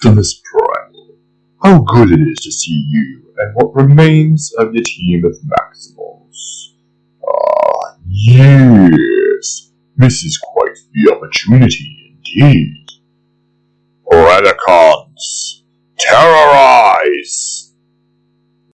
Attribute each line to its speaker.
Speaker 1: Optimus Primal. How good it is to see you and what remains of your team of Maximals. Ah, yes. This is quite the opportunity indeed. Predacon